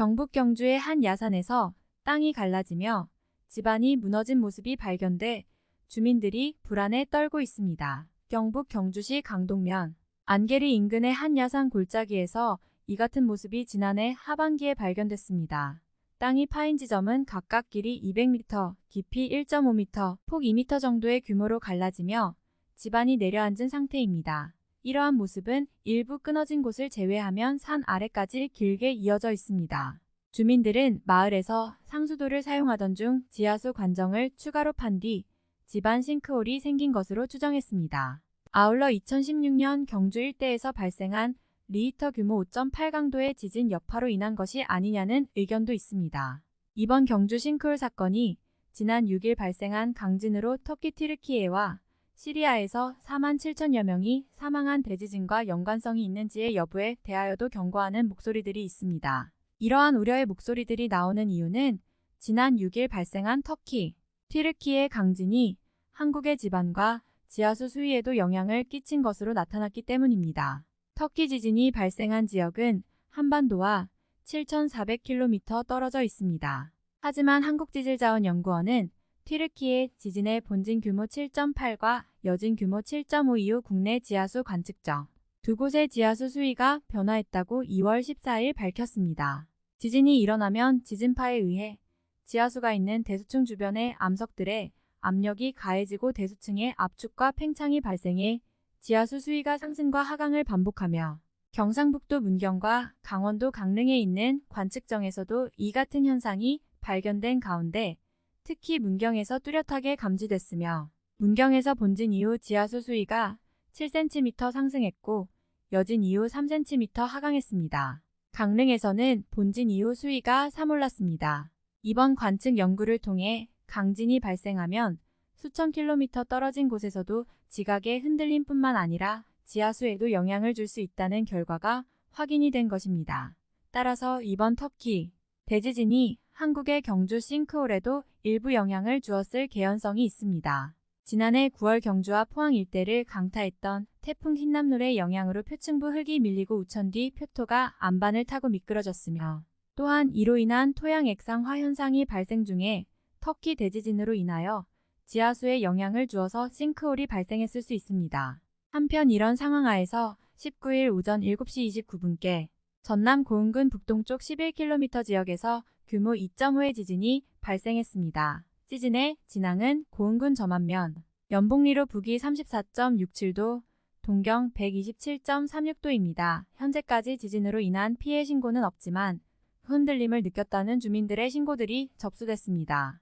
경북 경주의 한 야산에서 땅이 갈라지며 집안이 무너진 모습이 발견돼 주민들이 불안에 떨고 있습니다. 경북 경주시 강동면 안개리 인근의 한 야산 골짜기에서 이 같은 모습이 지난해 하반기에 발견됐습니다. 땅이 파인 지점은 각각 길이 200m, 깊이 1.5m, 폭 2m 정도의 규모로 갈라지며 집안이 내려앉은 상태입니다. 이러한 모습은 일부 끊어진 곳을 제외하면 산 아래까지 길게 이어져 있습니다. 주민들은 마을에서 상수도를 사용하던 중 지하수 관정을 추가로 판 뒤 집안 싱크홀이 생긴 것으로 추정했습니다. 아울러 2016년 경주 일대에서 발생한 리히터 규모 5.8 강도의 지진 여파로 인한 것이 아니냐는 의견도 있습니다. 이번 경주 싱크홀 사건이 지난 6일 발생한 강진으로 터키 튀르키예와 시리아에서 4만 7천여 명이 사망한 대지진과 연관성이 있는지의 여부에 대하여도 경고하는 목소리들이 있습니다. 이러한 우려의 목소리들이 나오는 이유는 지난 6일 발생한 터키, 튀르키의 강진이 한국의 지반과 지하수 수위에도 영향을 끼친 것으로 나타났기 때문입니다. 터키 지진이 발생한 지역은 한반도와 7,400km 떨어져 있습니다. 하지만 한국지질자원연구원은 튀르키의 지진의 본진 규모 7.8과 여진 규모 7.5 이후 국내 지하수 관측정 두 곳의 지하수 수위가 변화했다고 2월 14일 밝혔습니다. 지진이 일어나면 지진파에 의해 지하수가 있는 대수층 주변의 암석들의 압력이 가해지고 대수층의 압축과 팽창이 발생해 지하수 수위가 상승과 하강을 반복하며 경상북도 문경과 강원도 강릉에 있는 관측정에서도 이 같은 현상이 발견된 가운데 특히 문경에서 뚜렷하게 감지됐으며 문경에서 본진 이후 지하수 수위가 7cm 상승했고 여진 이후 3cm 하강했습니다. 강릉에서는 본진 이후 수위가 3 올랐습니다. 이번 관측 연구를 통해 강진이 발생하면 수천 킬로미터 떨어진 곳에서도 지각의 흔들림 뿐만 아니라 지하수에도 영향을 줄 수 있다는 결과가 확인이 된 것입니다. 따라서 이번 터키 대지진이 한국의 경주 싱크홀에도 일부 영향을 주었을 개연성이 있습니다. 지난해 9월 경주와 포항 일대를 강타했던 태풍 흰남노의 영향으로 표층부 흙이 밀리고 우천 뒤 표토가 안반을 타고 미끄러졌으며 또한 이로 인한 토양 액상화 현상이 발생 중에 터키 대지진으로 인하여 지하수에 영향을 주어서 싱크홀이 발생했을 수 있습니다. 한편 이런 상황 하에서 19일 오전 7시 29분께 전남 고흥군 북동쪽 11km 지역에서 규모 2.5의 지진이 발생했습니다. 지진의 진앙은 고흥군 저만면, 연봉리로 북위 34.67도, 동경 127.36도입니다. 현재까지 지진으로 인한 피해 신고는 없지만 흔들림을 느꼈다는 주민들의 신고들이 접수됐습니다.